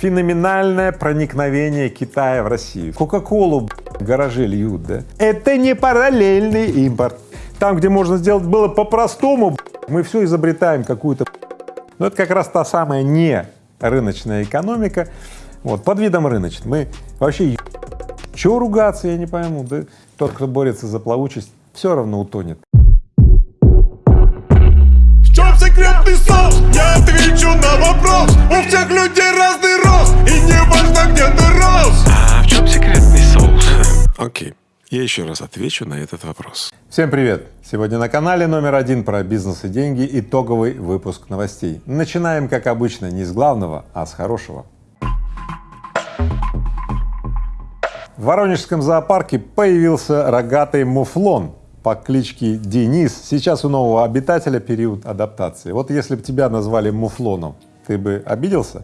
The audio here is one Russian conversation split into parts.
Феноменальное проникновение Китая в Россию. Кока-колу гаражи льют, да? Это не параллельный импорт. Там, где можно сделать было по-простому, мы все изобретаем какую-то. Но это как раз та самая не рыночная экономика, вот, под видом рыночной. Мы вообще, чего ругаться, я не пойму, да? Тот, кто борется за плавучесть, все равно утонет. Секретный соус? Я отвечу на вопрос У всех людей разный рост И не важно, где ты рос А в чем секретный соус? Окей, я еще раз отвечу на этот вопрос. Всем привет! Сегодня на канале номер один про бизнес и деньги итоговый выпуск новостей. Начинаем, как обычно, не с главного, а с хорошего. В Воронежском зоопарке появился рогатый муфлон по кличке Денис. Сейчас у нового обитателя период адаптации. Вот если бы тебя назвали муфлоном, ты бы обиделся?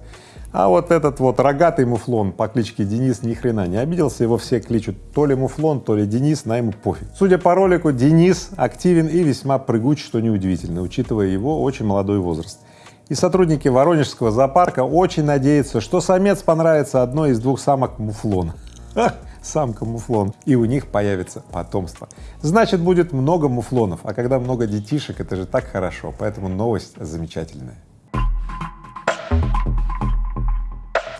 А вот этот вот рогатый муфлон по кличке Денис ни хрена не обиделся, его все кличут то ли муфлон, то ли Денис, на ему пофиг. Судя по ролику, Денис активен и весьма прыгуч, что неудивительно, учитывая его очень молодой возраст. И сотрудники Воронежского зоопарка очень надеются, что самец понравится одной из двух самок муфлона. Самка муфлон, и у них появится потомство. Значит, будет много муфлонов, а когда много детишек, это же так хорошо, поэтому новость замечательная.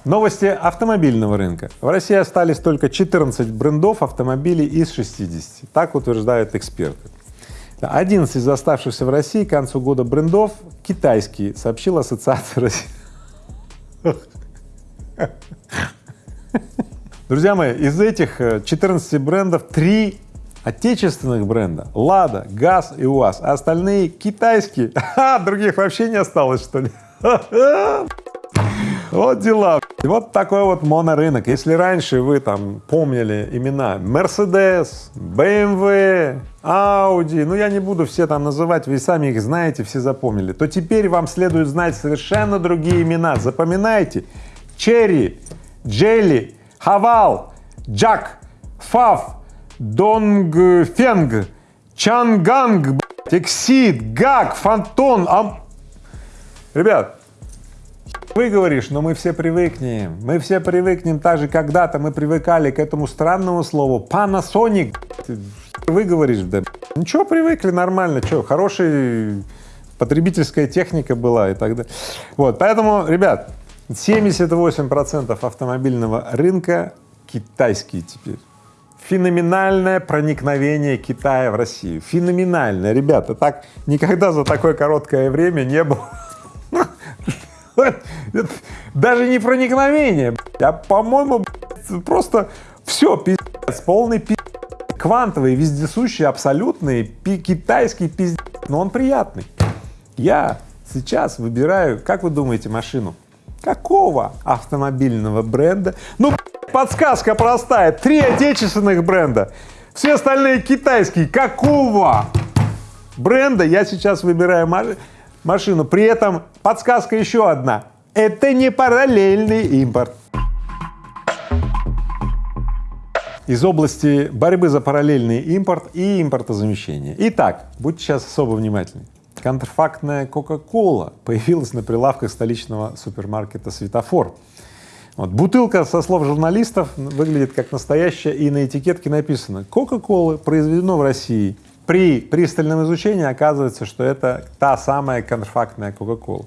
Новости автомобильного рынка. В России остались только 14 брендов автомобилей из 60, так утверждают эксперты. 11 из оставшихся в России к концу года брендов китайские, сообщила Ассоциация России. Друзья мои, из этих 14 брендов три отечественных бренда — Лада, ГАЗ и УАЗ, а остальные китайские. А, других вообще не осталось, что ли? Вот дела. Вот такой вот монорынок. Если раньше вы там помнили имена Mercedes, BMW, Audi, ну я не буду все там называть, вы сами их знаете, все запомнили, то теперь вам следует знать совершенно другие имена. Запоминайте. Черри, Джелли, Хавал, Джак, Фав, Донгфенг, Чанганг, Тексид, Гак, Фантон, Ам... Ребят, вы говоришь, но мы все привыкнем, мы все привыкнем, так же когда-то мы привыкали к этому странному слову Panasonic. Вы говоришь, да ничего, привыкли, нормально, что, хорошая потребительская техника была и так далее. Вот, поэтому, ребят, 78 процентов автомобильного рынка китайские теперь. Феноменальное проникновение Китая в Россию. Феноменальное, ребята, так никогда за такое короткое время не было. Даже не проникновение, а, по-моему, просто все, пиздец, полный пиздец. Квантовый, вездесущий, абсолютный, пи китайский пиздец, но он приятный. Я сейчас выбираю, как вы думаете, машину? Какого автомобильного бренда? Ну, подсказка простая, три отечественных бренда, все остальные китайские. Какого бренда я сейчас выбираю машину? При этом подсказка еще одна, это не параллельный импорт. Из области борьбы за параллельный импорт и импортозамещение. Итак, будьте сейчас особо внимательны. Контрфактная Кока-Кола появилась на прилавках столичного супермаркета «Светофор». Вот. Бутылка, со слов журналистов, выглядит как настоящая, и на этикетке написано «Кока-Колы произведено в России». При пристальном изучении оказывается, что это та самая контрфактная Кока-Кола.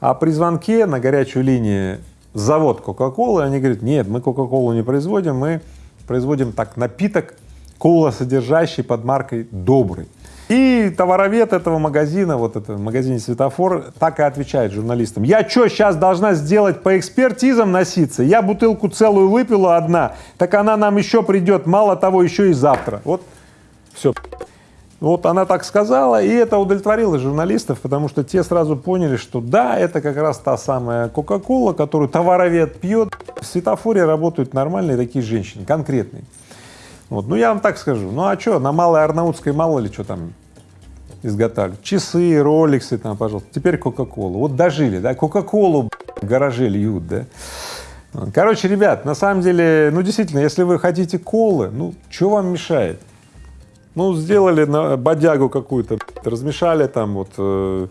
А при звонке на горячую линию завод Кока-Колы, они говорят, нет, мы Кока-Колу не производим, мы производим так напиток, кола содержащий под маркой «Добрый». И товаровед этого магазина, вот это в магазине «Светофор», так и отвечает журналистам. Я что, сейчас должна сделать по экспертизам носиться? Я бутылку целую выпила одна, так она нам еще придет, мало того, еще и завтра. Вот все. Вот она так сказала, и это удовлетворило журналистов, потому что те сразу поняли, что да, это как раз та самая Кока-Кола, которую товаровед пьет. В светофоре работают нормальные такие женщины, конкретные. Вот, ну я вам так скажу, ну а что, на Малой Арнаутской мало ли что там изготавливают. Часы, роликсы там, пожалуйста. Теперь Кока-Колу. Вот дожили, да, Кока-Колу в гараже льют, да. Короче, ребят, на самом деле, ну действительно, если вы хотите колы, ну что вам мешает? Ну сделали на бодягу какую-то, размешали там вот э,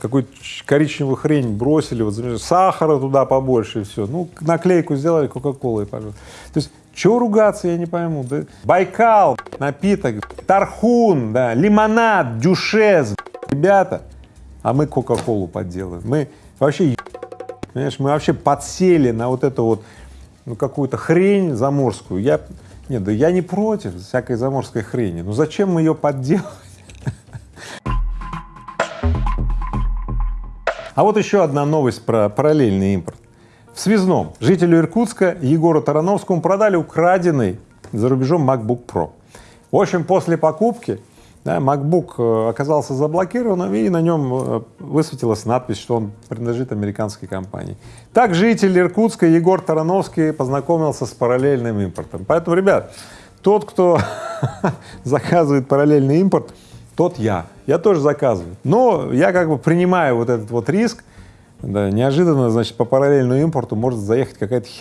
какую-то коричневую хрень бросили, вот, сахара туда побольше и все. Ну, наклейку сделали Кока-Колой, пожалуйста. То есть, чего ругаться, я не пойму. Да? Байкал, напиток, Тархун, да, лимонад, дюшес, ребята, а мы Кока-Колу подделаем. Мы вообще, понимаешь, мы вообще подсели на вот эту вот, ну, какую-то хрень заморскую. Я, нет, да я не против всякой заморской хрени, но зачем мы ее подделывать? А вот еще одна новость про параллельный импорт. В связном жителю Иркутска Егору Тарановскому продали украденный за рубежом MacBook Pro. В общем, после покупки да, MacBook э, оказался заблокированным, и на нем э, высветилась надпись, что он принадлежит американской компании. Так житель Иркутска Егор Тарановский познакомился с параллельным импортом. Поэтому, ребят, тот, кто заказывает параллельный импорт, тот я. Я тоже заказываю. Но я как бы принимаю вот этот вот риск, да, неожиданно, значит, по параллельному импорту может заехать какая-то хи...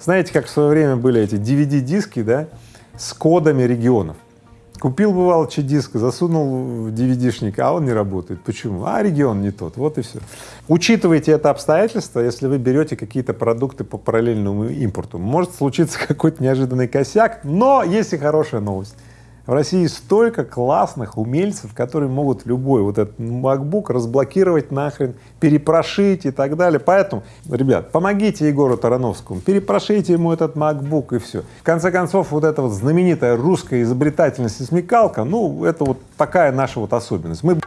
Знаете, как в свое время были эти DVD-диски, да, с кодами регионов. Купил, бывал, диск, засунул в DVD-шник, а он не работает. Почему? А регион не тот, вот и все. Учитывайте это обстоятельство, если вы берете какие-то продукты по параллельному импорту. Может случиться какой-то неожиданный косяк, но есть и хорошая новость. В России столько классных умельцев, которые могут любой вот этот MacBook разблокировать нахрен, перепрошить и так далее. Поэтому, ребят, помогите Егору Тарановскому, перепрошите ему этот MacBook и все. В конце концов, вот эта вот знаменитая русская изобретательность и смекалка, ну, это вот такая наша вот особенность. Мы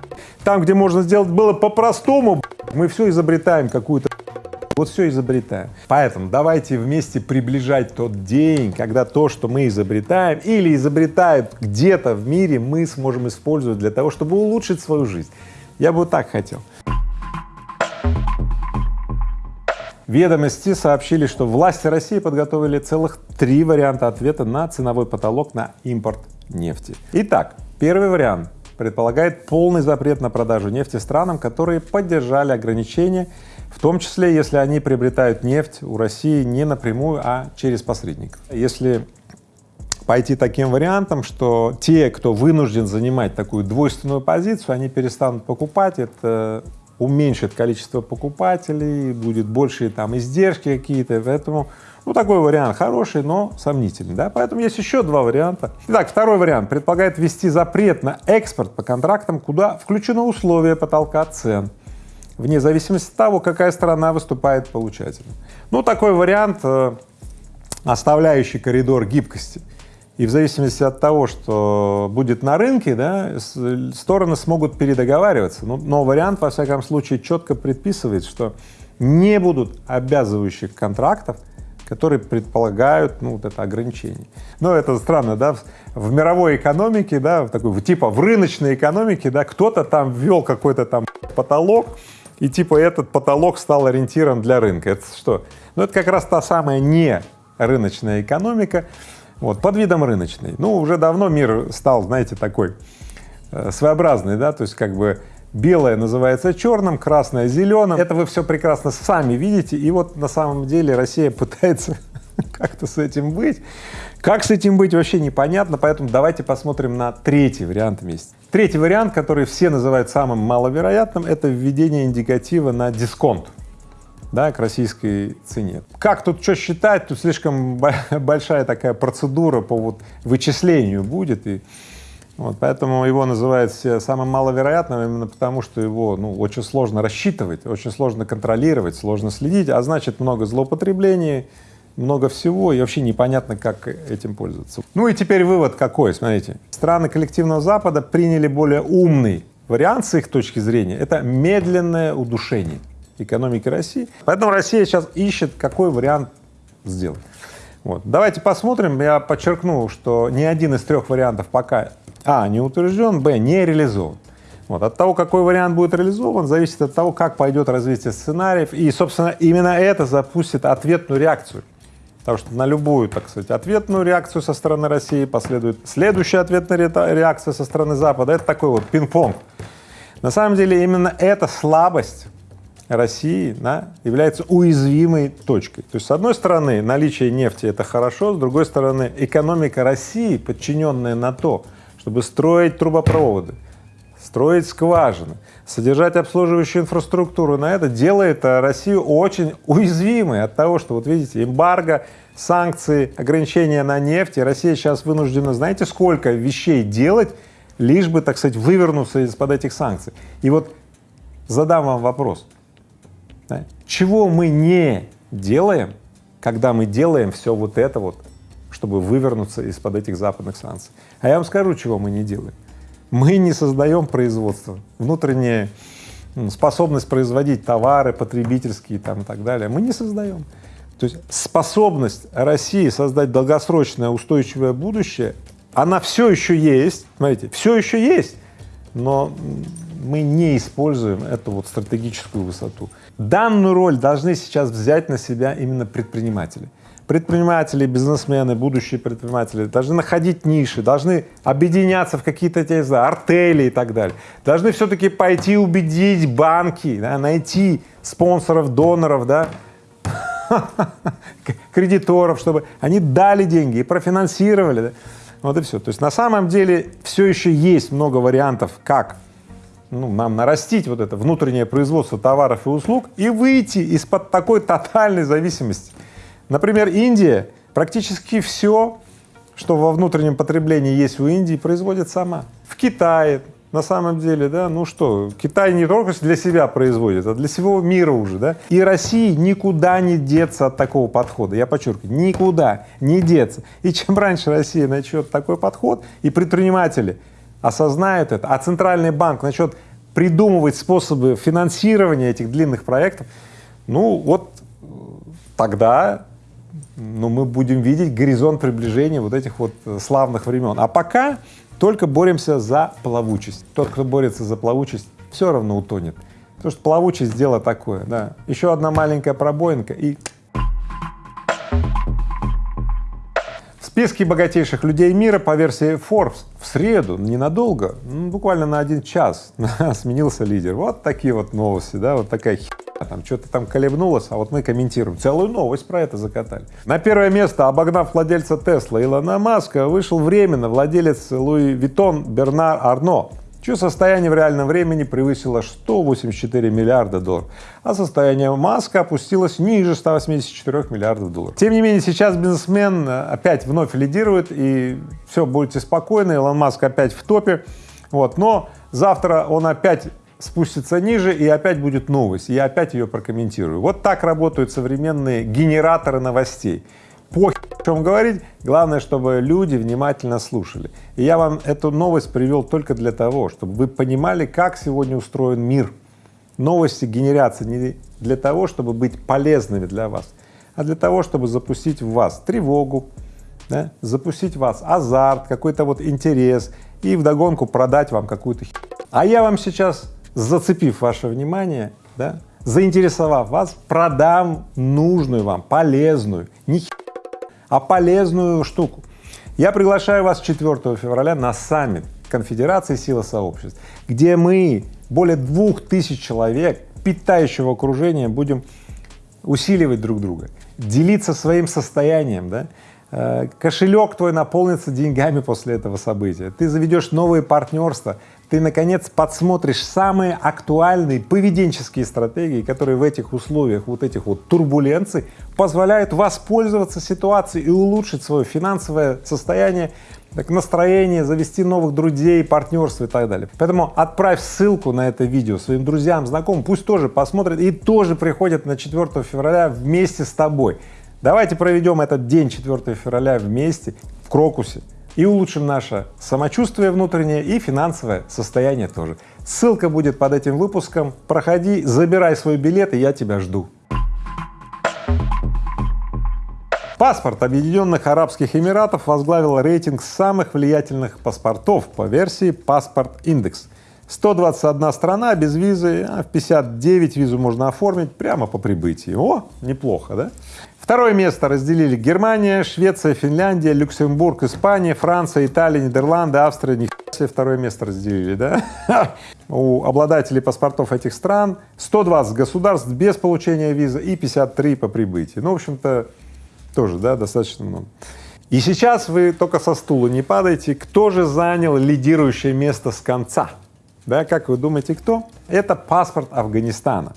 там, где можно сделать было по-простому, мы все изобретаем какую-то вот все изобретаем. Поэтому давайте вместе приближать тот день, когда то, что мы изобретаем или изобретают где-то в мире, мы сможем использовать для того, чтобы улучшить свою жизнь. Я бы вот так хотел. Ведомости сообщили, что власти России подготовили целых три варианта ответа на ценовой потолок на импорт нефти. Итак, первый вариант предполагает полный запрет на продажу нефти странам, которые поддержали ограничения в том числе, если они приобретают нефть у России не напрямую, а через посредников. Если пойти таким вариантом, что те, кто вынужден занимать такую двойственную позицию, они перестанут покупать, это уменьшит количество покупателей, будет больше там издержки какие-то, поэтому ну, такой вариант хороший, но сомнительный, да, поэтому есть еще два варианта. Итак, второй вариант предполагает ввести запрет на экспорт по контрактам, куда включено условие потолка цен вне зависимости от того, какая страна выступает получателем. Ну, такой вариант, э, оставляющий коридор гибкости. И в зависимости от того, что будет на рынке, да, стороны смогут передоговариваться. Но, но вариант, во всяком случае, четко предписывает, что не будут обязывающих контрактов, которые предполагают, ну, вот это ограничение. Но это странно, да, в, в мировой экономике, да, в такой, типа в рыночной экономике, да, кто-то там ввел какой-то там потолок, и типа этот потолок стал ориентиром для рынка. Это что? Ну, это как раз та самая не рыночная экономика, вот, под видом рыночной. Ну, уже давно мир стал, знаете, такой э, своеобразный, да, то есть как бы белое называется черным, красное — зеленым. Это вы все прекрасно сами видите, и вот на самом деле Россия пытается как-то с этим быть. Как с этим быть, вообще непонятно, поэтому давайте посмотрим на третий вариант вместе. Третий вариант, который все называют самым маловероятным, это введение индикатива на дисконт да, к российской цене. Как тут что считать, тут слишком большая такая процедура по вот вычислению будет, и вот, поэтому его называют все самым маловероятным именно потому, что его ну, очень сложно рассчитывать, очень сложно контролировать, сложно следить, а значит много злоупотреблений, много всего, и вообще непонятно, как этим пользоваться. Ну и теперь вывод какой, смотрите. Страны коллективного Запада приняли более умный вариант с их точки зрения, это медленное удушение экономики России. Поэтому Россия сейчас ищет, какой вариант сделать. Вот. Давайте посмотрим, я подчеркну, что ни один из трех вариантов пока а. не утвержден, б. не реализован. Вот. От того, какой вариант будет реализован, зависит от того, как пойдет развитие сценариев, и, собственно, именно это запустит ответную реакцию Потому что на любую, так сказать, ответную реакцию со стороны России последует следующая ответная реакция со стороны Запада. Это такой вот пинг-понг. На самом деле именно эта слабость России да, является уязвимой точкой. То есть, с одной стороны, наличие нефти — это хорошо, с другой стороны, экономика России, подчиненная на то, чтобы строить трубопроводы, строить скважины, содержать обслуживающую инфраструктуру на это делает а, Россию очень уязвимой от того, что, вот видите, эмбарго, санкции, ограничения на нефть, и Россия сейчас вынуждена, знаете, сколько вещей делать, лишь бы, так сказать, вывернуться из-под этих санкций. И вот задам вам вопрос, да, чего мы не делаем, когда мы делаем все вот это вот, чтобы вывернуться из-под этих западных санкций. А я вам скажу, чего мы не делаем. Мы не создаем производство, внутренняя способность производить товары потребительские там и так далее, мы не создаем. То есть способность России создать долгосрочное устойчивое будущее, она все еще есть, смотрите, все еще есть, но мы не используем эту вот стратегическую высоту. Данную роль должны сейчас взять на себя именно предприниматели. Предприниматели, бизнесмены, будущие предприниматели должны находить ниши, должны объединяться в какие-то, те знаю, артели и так далее. Должны все-таки пойти убедить банки, да, найти спонсоров, доноров, да, кредиторов, чтобы они дали деньги и профинансировали. Да? Вот и все. То есть на самом деле все еще есть много вариантов, как ну, нам нарастить вот это внутреннее производство товаров и услуг и выйти из-под такой тотальной зависимости. Например, Индия практически все, что во внутреннем потреблении есть у Индии, производит сама. В Китае на самом деле, да, ну что, Китай не только для себя производит, а для всего мира уже, да, и России никуда не деться от такого подхода, я подчеркиваю, никуда не деться. И чем раньше Россия начнет такой подход, и предприниматели осознают это, а Центральный банк начнет придумывать способы финансирования этих длинных проектов, ну вот тогда ну, мы будем видеть горизонт приближения вот этих вот славных времен. А пока только боремся за плавучесть. Тот, кто борется за плавучесть, все равно утонет. Потому что плавучесть — дело такое, да. Еще одна маленькая пробоинка и... В списке богатейших людей мира по версии Forbes в среду, ненадолго, буквально на один час сменился лидер. Вот такие вот новости, да, вот такая там что-то там колебнулось, а вот мы комментируем. Целую новость про это закатали. На первое место, обогнав владельца Тесла Илона Маска, вышел временно владелец Луи Виттон Бернар Арно, чье состояние в реальном времени превысило 184 миллиарда долларов, а состояние Маска опустилось ниже 184 миллиардов долларов. Тем не менее, сейчас бизнесмен опять вновь лидирует, и все, будете спокойны, Илон Маск опять в топе, вот, но завтра он опять спустится ниже и опять будет новость, я опять ее прокомментирую. Вот так работают современные генераторы новостей. По о чем говорить, главное, чтобы люди внимательно слушали. И я вам эту новость привел только для того, чтобы вы понимали, как сегодня устроен мир. Новости генерятся не для того, чтобы быть полезными для вас, а для того, чтобы запустить в вас тревогу, да, запустить в вас азарт, какой-то вот интерес и вдогонку продать вам какую-то А я вам сейчас зацепив ваше внимание, да, заинтересовав вас, продам нужную вам, полезную, не а полезную штуку. Я приглашаю вас 4 февраля на саммит Конфедерации Сила Сообществ, где мы, более двух тысяч человек, питающего окружения, будем усиливать друг друга, делиться своим состоянием, да, э, кошелек твой наполнится деньгами после этого события, ты заведешь новые партнерства, ты, наконец, подсмотришь самые актуальные поведенческие стратегии, которые в этих условиях вот этих вот турбуленций позволяют воспользоваться ситуацией и улучшить свое финансовое состояние, так, настроение, завести новых друзей, партнерство и так далее. Поэтому отправь ссылку на это видео своим друзьям, знакомым, пусть тоже посмотрят и тоже приходят на 4 февраля вместе с тобой. Давайте проведем этот день 4 февраля вместе в Крокусе и улучшим наше самочувствие внутреннее и финансовое состояние тоже. Ссылка будет под этим выпуском. Проходи, забирай свой билет, и я тебя жду. Паспорт Объединенных Арабских Эмиратов возглавил рейтинг самых влиятельных паспортов по версии «Паспорт Индекс». 121 страна без визы, а в 59 визу можно оформить прямо по прибытии. О, неплохо, да? Второе место разделили Германия, Швеция, Финляндия, Люксембург, Испания, Франция, Италия, Нидерланды, Австрия. Не второе место разделили, да? У обладателей паспортов этих стран 120 государств без получения визы и 53 по прибытии. Ну, в общем-то, тоже, да, достаточно много. И сейчас вы только со стула не падайте. Кто же занял лидирующее место с конца? Да, как вы думаете, кто? Это паспорт Афганистана.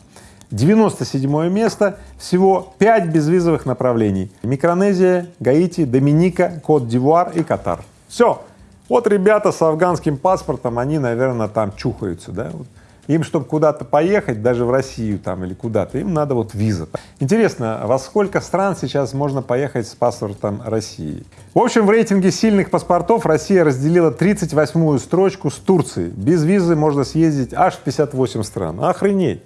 97 место, всего 5 безвизовых направлений. Микронезия, Гаити, Доминика, Кот-Дивуар и Катар. Все. Вот ребята с афганским паспортом, они, наверное, там чухаются, да? Им, чтобы куда-то поехать, даже в Россию там или куда-то, им надо вот виза. Интересно, во сколько стран сейчас можно поехать с паспортом России? В общем, в рейтинге сильных паспортов Россия разделила 38-ю строчку с Турцией. Без визы можно съездить аж в 58 стран. Охренеть!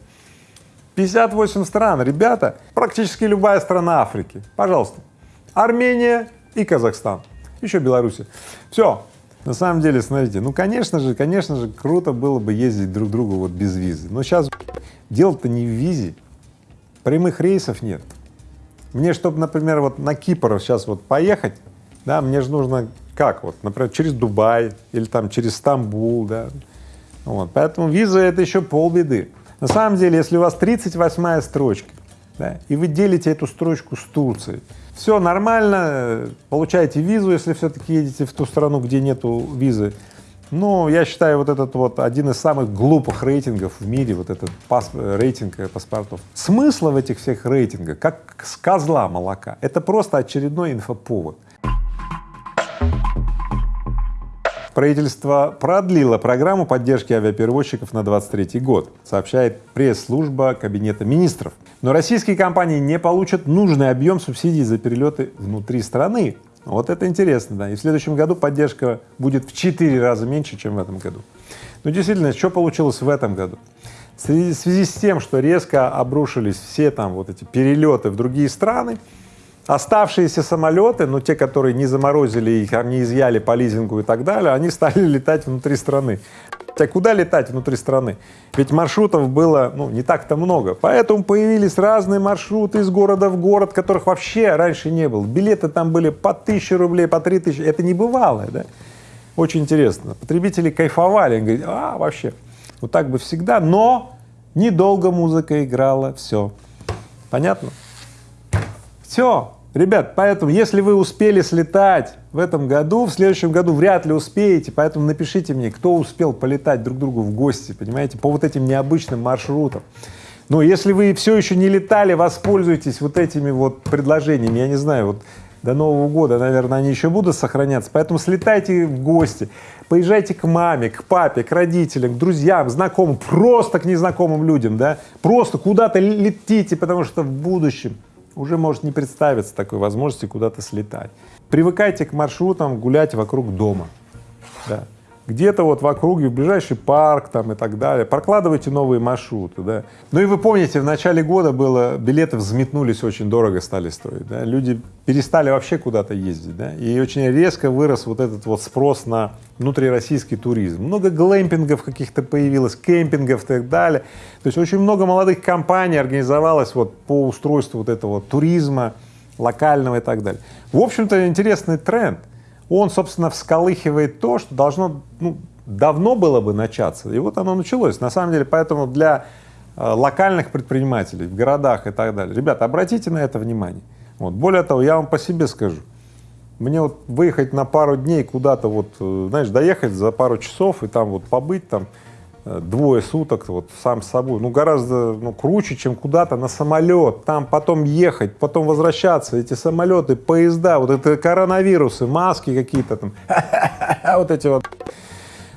58 стран, ребята, практически любая страна Африки. Пожалуйста. Армения и Казахстан. Еще Беларусь. Все. На самом деле, смотрите, ну, конечно же, конечно же, круто было бы ездить друг к другу вот без визы. Но сейчас дело-то не в визе, прямых рейсов нет. Мне, чтобы, например, вот на Кипр сейчас вот поехать, да, мне же нужно как вот, например, через Дубай или там через Стамбул, да, вот. Поэтому виза — это еще полбеды. На самом деле, если у вас 38-я строчка, да, и вы делите эту строчку с Турцией, все нормально, получаете визу, если все-таки едете в ту страну, где нету визы. Ну, я считаю, вот этот вот один из самых глупых рейтингов в мире, вот этот пас, рейтинг э, паспортов. Смысла в этих всех рейтингах, как с козла молока, это просто очередной инфоповод. Правительство продлило программу поддержки авиаперевозчиков на 23 год, сообщает пресс-служба Кабинета министров. Но российские компании не получат нужный объем субсидий за перелеты внутри страны. Вот это интересно, да. И в следующем году поддержка будет в четыре раза меньше, чем в этом году. Но действительно, что получилось в этом году? В связи с тем, что резко обрушились все там вот эти перелеты в другие страны, Оставшиеся самолеты, ну те, которые не заморозили их, не изъяли по лизингу и так далее, они стали летать внутри страны. А куда летать внутри страны? Ведь маршрутов было, ну, не так-то много. Поэтому появились разные маршруты из города в город, которых вообще раньше не было. Билеты там были по тысяче рублей, по три тысячи. Это небывалое, да? Очень интересно. Потребители кайфовали, они говорят, а, вообще, вот так бы всегда, но недолго музыка играла, все. Понятно? Все. Ребят, поэтому, если вы успели слетать в этом году, в следующем году вряд ли успеете, поэтому напишите мне, кто успел полетать друг другу в гости, понимаете, по вот этим необычным маршрутам. Но если вы все еще не летали, воспользуйтесь вот этими вот предложениями, я не знаю, вот до Нового года, наверное, они еще будут сохраняться, поэтому слетайте в гости, поезжайте к маме, к папе, к родителям, к друзьям, знакомым, просто к незнакомым людям, да, просто куда-то летите, потому что в будущем уже может не представиться такой возможности куда-то слетать. Привыкайте к маршрутам гулять вокруг дома, да. Где-то вот в округе, в ближайший парк там и так далее, прокладывайте новые маршруты, да. Ну и вы помните, в начале года было, билеты взметнулись, очень дорого стали стоить, да, люди перестали вообще куда-то ездить, да, и очень резко вырос вот этот вот спрос на внутрироссийский туризм. Много глэмпингов каких-то появилось, кемпингов и так далее. То есть очень много молодых компаний организовалось вот по устройству вот этого туризма локального и так далее. В общем-то, интересный тренд. Он, собственно, всколыхивает то, что должно, ну, давно было бы начаться, и вот оно началось. На самом деле, поэтому для э, локальных предпринимателей в городах и так далее, ребята, обратите на это внимание. Вот. Более того, я вам по себе скажу, мне вот выехать на пару дней куда-то вот, э, знаешь, доехать за пару часов и там вот побыть там двое суток вот сам с собой, ну гораздо ну, круче, чем куда-то на самолет, там потом ехать, потом возвращаться, эти самолеты, поезда, вот это коронавирусы, маски какие-то там, вот эти вот.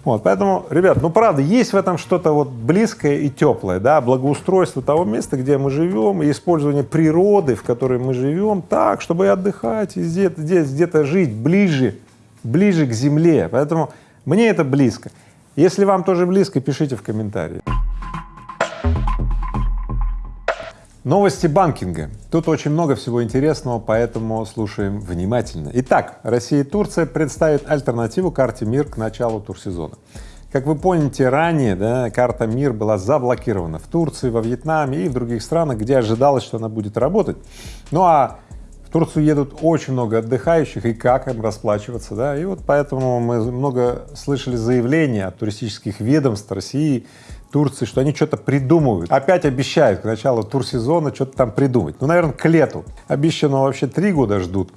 Вот, поэтому, ребят, ну правда, есть в этом что-то вот близкое и теплое, да, благоустройство того места, где мы живем, и использование природы, в которой мы живем, так, чтобы и отдыхать, и здесь, здесь где-то жить ближе, ближе к земле. Поэтому мне это близко. Если вам тоже близко, пишите в комментарии. Новости банкинга. Тут очень много всего интересного, поэтому слушаем внимательно. Итак, Россия и Турция представят альтернативу карте МИР к началу турсезона. Как вы помните, ранее да, карта МИР была заблокирована в Турции, во Вьетнаме и в других странах, где ожидалось, что она будет работать. Ну а в Турцию едут очень много отдыхающих, и как им расплачиваться, да, и вот поэтому мы много слышали заявления от туристических ведомств России, Турции, что они что-то придумывают. Опять обещают к началу турсезона что-то там придумать. Ну, наверное, к лету. Обещанного вообще три года ждут.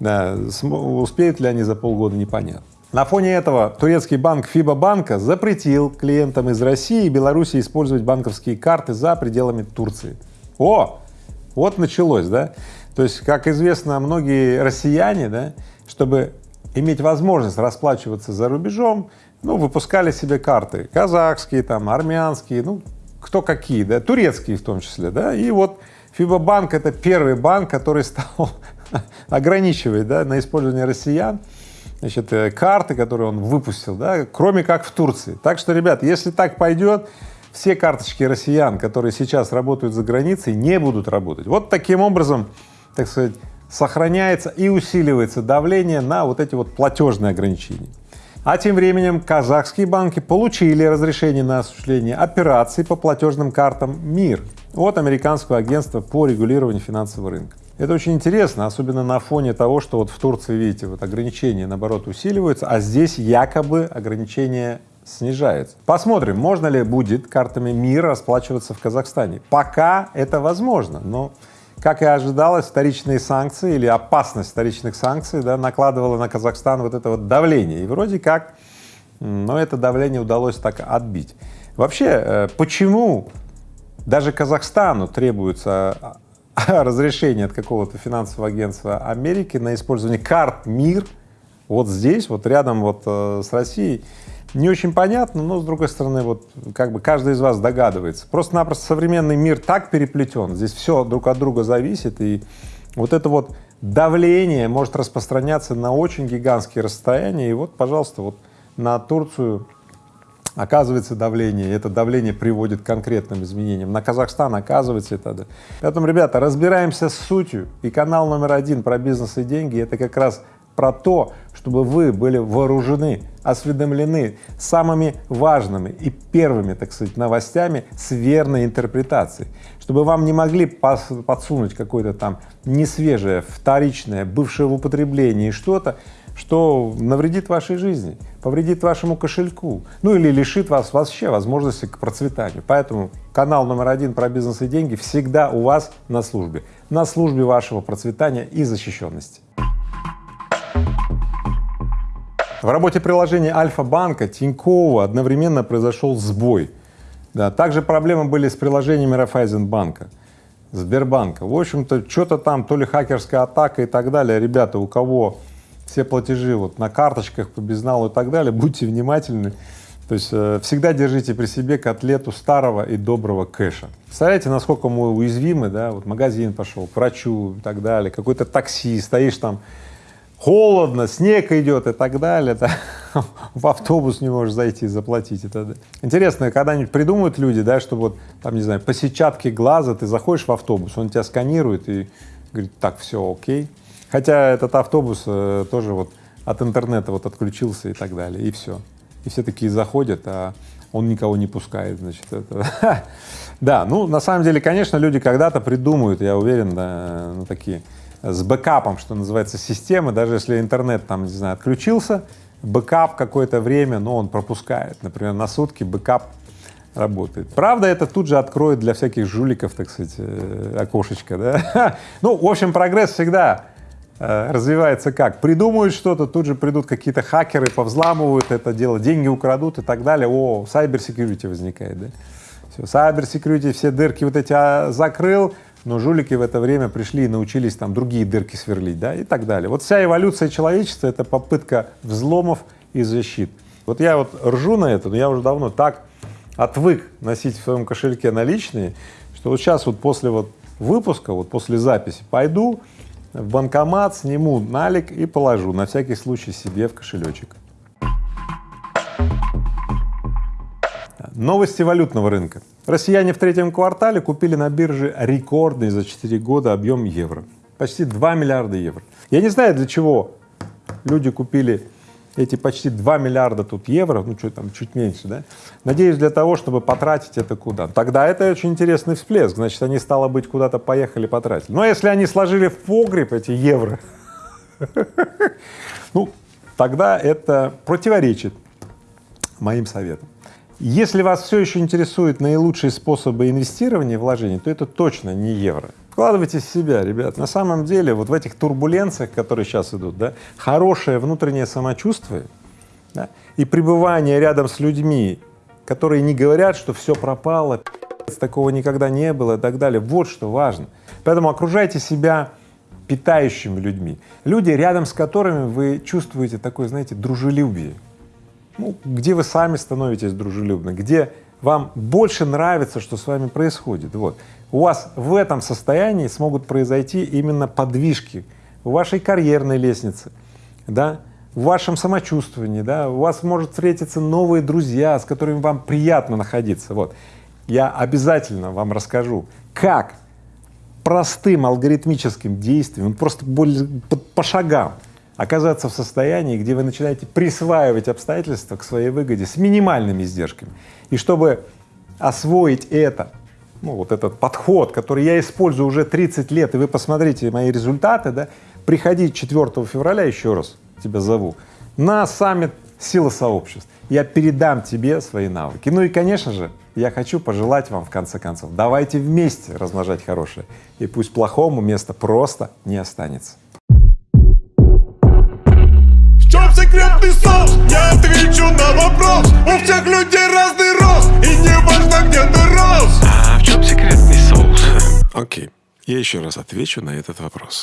Да, успеют ли они за полгода, непонятно. На фоне этого турецкий банк Фиба банка запретил клиентам из России и Беларуси использовать банковские карты за пределами Турции. О, вот началось, да? То есть, как известно, многие россияне, да, чтобы иметь возможность расплачиваться за рубежом, ну, выпускали себе карты казахские, там, армянские, ну, кто какие, да, турецкие в том числе, да, и вот Фибобанк — это первый банк, который стал ограничивать, да, на использование россиян, значит, э, карты, которые он выпустил, да, кроме как в Турции. Так что, ребят, если так пойдет, все карточки россиян, которые сейчас работают за границей, не будут работать. Вот таким образом, так сказать, сохраняется и усиливается давление на вот эти вот платежные ограничения. А тем временем казахские банки получили разрешение на осуществление операций по платежным картам МИР от американского агентства по регулированию финансового рынка. Это очень интересно, особенно на фоне того, что вот в Турции, видите, вот ограничения, наоборот, усиливаются, а здесь якобы ограничения снижаются. Посмотрим, можно ли будет картами МИР расплачиваться в Казахстане. Пока это возможно, но как и ожидалось, вторичные санкции или опасность вторичных санкций да, накладывала на Казахстан вот это вот давление. И вроде как, но это давление удалось так отбить. Вообще, э, почему даже Казахстану требуется а, разрешение от какого-то финансового агентства Америки на использование карт МИР вот здесь, вот рядом вот э, с Россией, не очень понятно, но, с другой стороны, вот как бы каждый из вас догадывается. Просто-напросто современный мир так переплетен, здесь все друг от друга зависит, и вот это вот давление может распространяться на очень гигантские расстояния, и вот, пожалуйста, вот на Турцию оказывается давление, и это давление приводит к конкретным изменениям. На Казахстан оказывается это. Поэтому, ребята, разбираемся с сутью, и канал номер один про бизнес и деньги — это как раз про то, чтобы вы были вооружены, осведомлены самыми важными и первыми, так сказать, новостями с верной интерпретацией, чтобы вам не могли подсунуть какое-то там несвежее, вторичное, бывшее в употреблении что-то, что навредит вашей жизни, повредит вашему кошельку, ну или лишит вас вообще возможности к процветанию. Поэтому канал номер один про бизнес и деньги всегда у вас на службе, на службе вашего процветания и защищенности. В работе приложения Альфа-банка Тинькова одновременно произошел сбой. Да, также проблемы были с приложениями Райфайзенбанка, Сбербанка. В общем-то, что-то там, то ли хакерская атака и так далее. Ребята, у кого все платежи вот на карточках по безналу и так далее, будьте внимательны. То есть э, всегда держите при себе котлету старого и доброго кэша. Представляете, насколько мы уязвимы, да, вот магазин пошел, к врачу и так далее, какой-то такси, стоишь там, холодно, снег идет и так далее, да, в автобус не можешь зайти заплатить и так далее. Интересно, когда-нибудь придумают люди, да, что вот там, не знаю, по сетчатке глаза ты заходишь в автобус, он тебя сканирует и говорит, так, все, окей. Хотя этот автобус э, тоже вот от интернета вот отключился и так далее, и все. И все такие заходят, а он никого не пускает, значит, это. да, ну, на самом деле, конечно, люди когда-то придумают, я уверен, да, ну, такие с бэкапом, что называется, системы, даже если интернет там, не знаю, отключился, бэкап какое-то время, но он пропускает, например, на сутки бэкап работает. Правда, это тут же откроет для всяких жуликов, так сказать, э, окошечко, да? ну, в общем, прогресс всегда э, развивается как? Придумают что-то, тут же придут какие-то хакеры, повзламывают это дело, деньги украдут и так далее. О, cyber security возникает, да? Все, cyber security, все дырки вот эти а, закрыл, но жулики в это время пришли и научились там другие дырки сверлить, да, и так далее. Вот вся эволюция человечества — это попытка взломов и защит. Вот я вот ржу на это, но я уже давно так отвык носить в своем кошельке наличные, что вот сейчас вот после вот выпуска, вот после записи пойду в банкомат, сниму налик и положу на всякий случай себе в кошелечек. Новости валютного рынка. Россияне в третьем квартале купили на бирже рекордный за 4 года объем евро. Почти 2 миллиарда евро. Я не знаю, для чего люди купили эти почти 2 миллиарда тут евро, ну что там, чуть меньше, да? Надеюсь, для того, чтобы потратить это куда. Тогда это очень интересный всплеск, значит, они, стало быть, куда-то поехали потратить. Но если они сложили в погреб эти евро, ну, тогда это противоречит моим советам. Если вас все еще интересуют наилучшие способы инвестирования вложений, то это точно не евро. Вкладывайте в себя, ребят. На самом деле, вот в этих турбуленциях, которые сейчас идут, да, хорошее внутреннее самочувствие да, и пребывание рядом с людьми, которые не говорят, что все пропало, такого никогда не было и так далее. Вот что важно. Поэтому окружайте себя питающими людьми. Люди, рядом с которыми вы чувствуете такое, знаете, дружелюбие. Ну, где вы сами становитесь дружелюбны, где вам больше нравится, что с вами происходит. Вот. У вас в этом состоянии смогут произойти именно подвижки в вашей карьерной лестнице, да, в вашем самочувствовании, да, у вас может встретиться новые друзья, с которыми вам приятно находиться. Вот. Я обязательно вам расскажу, как простым алгоритмическим действием, просто более, по, по шагам оказаться в состоянии, где вы начинаете присваивать обстоятельства к своей выгоде с минимальными издержками. И чтобы освоить это, ну, вот этот подход, который я использую уже 30 лет, и вы посмотрите мои результаты, да, приходи 4 февраля, еще раз тебя зову, на саммит «Сила сообществ». Я передам тебе свои навыки. Ну и, конечно же, я хочу пожелать вам, в конце концов, давайте вместе размножать хорошее, и пусть плохому места просто не останется. Секретный соус? Я отвечу на вопрос У всех людей разный рост И не важно, где ты рос А в чем секретный соус? Окей, я еще раз отвечу на этот вопрос.